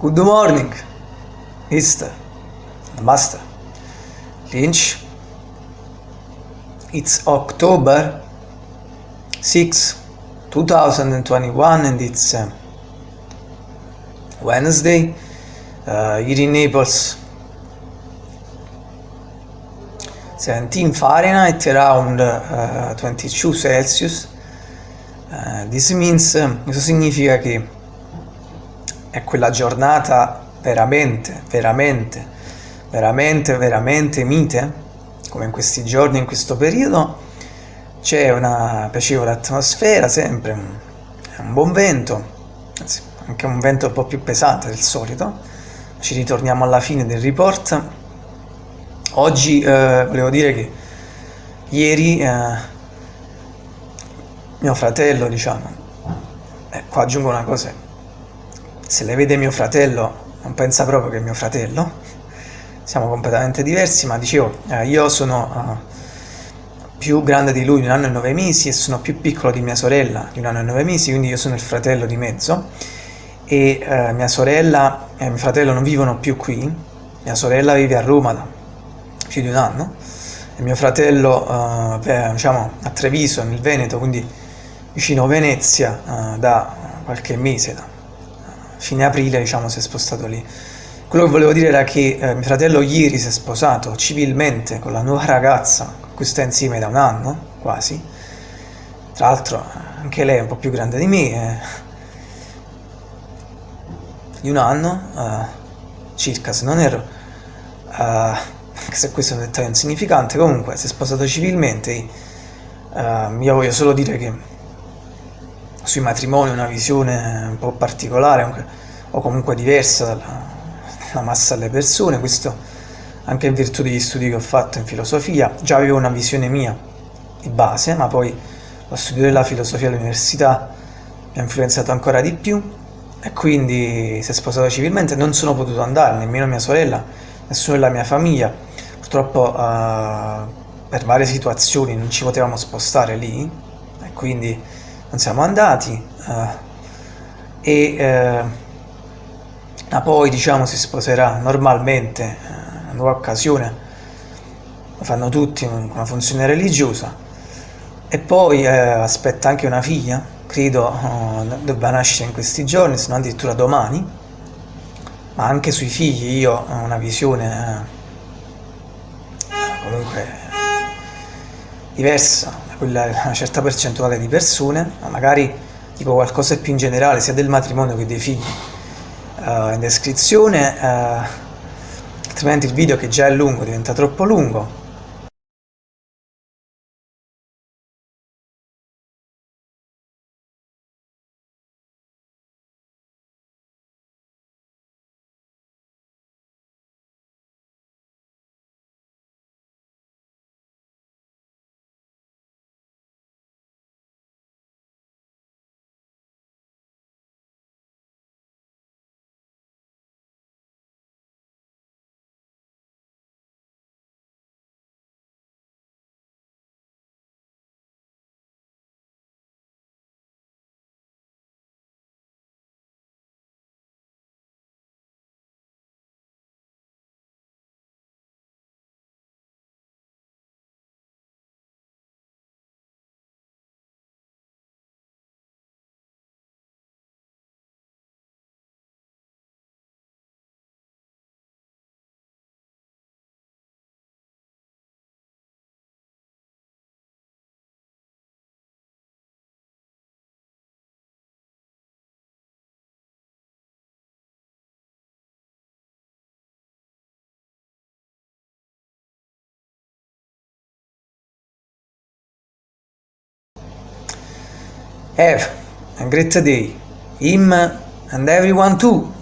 Good morning, Mr. Master Lynch. It's October 6, 2021 and it's uh, Wednesday uh, here in Naples 17 Fahrenheit around uh, 22 Celsius uh, this means questo significa che è quella giornata veramente, veramente, veramente, veramente mite, come in questi giorni, in questo periodo, c'è una piacevole atmosfera sempre, un buon vento, anzi anche un vento un po' più pesante del solito. Ci ritorniamo alla fine del report. Oggi eh, volevo dire che ieri eh, mio fratello, diciamo, eh, qua aggiungo una cosa, se le vede mio fratello non pensa proprio che è mio fratello, siamo completamente diversi, ma dicevo, eh, io sono uh, più grande di lui di un anno e nove mesi e sono più piccolo di mia sorella di un anno e nove mesi, quindi io sono il fratello di mezzo. E uh, mia sorella e mio fratello non vivono più qui, mia sorella vive a Roma da più di un anno. E mio fratello uh, diciamo, a Treviso, nel Veneto, quindi vicino Venezia, da qualche mese, da fine aprile diciamo si è spostato lì. Quello che volevo dire era che eh, mio fratello ieri si è sposato civilmente con la nuova ragazza con cui sta insieme da un anno quasi. Tra l'altro anche lei è un po' più grande di me eh, di un anno eh, circa se non erro. Anche eh, se questo è un dettaglio insignificante. Comunque si è sposato civilmente eh, io voglio solo dire che sui matrimoni una visione un po' particolare o comunque diversa dalla, dalla massa delle persone, questo anche in virtù degli studi che ho fatto in filosofia, già avevo una visione mia di base, ma poi lo studio della filosofia all'università mi ha influenzato ancora di più. E quindi si è sposato civilmente, non sono potuto andare, nemmeno mia sorella, nessuno della mia famiglia, purtroppo uh, per varie situazioni non ci potevamo spostare lì. E quindi non siamo andati uh, e uh, poi diciamo si sposerà normalmente uh, una nuova occasione. Lo fanno tutti una funzione religiosa. E poi aspetta anche una figlia credo debba nascere in questi giorni se non addirittura domani. Ma anche sui figli io ho una visione comunque diversa quella una certa percentuale di persone, ma magari dico qualcosa più in generale sia del matrimonio che dei figli. Uh, in descrizione, uh, altrimenti il video che già è lungo diventa troppo lungo Have a great day, him and everyone too.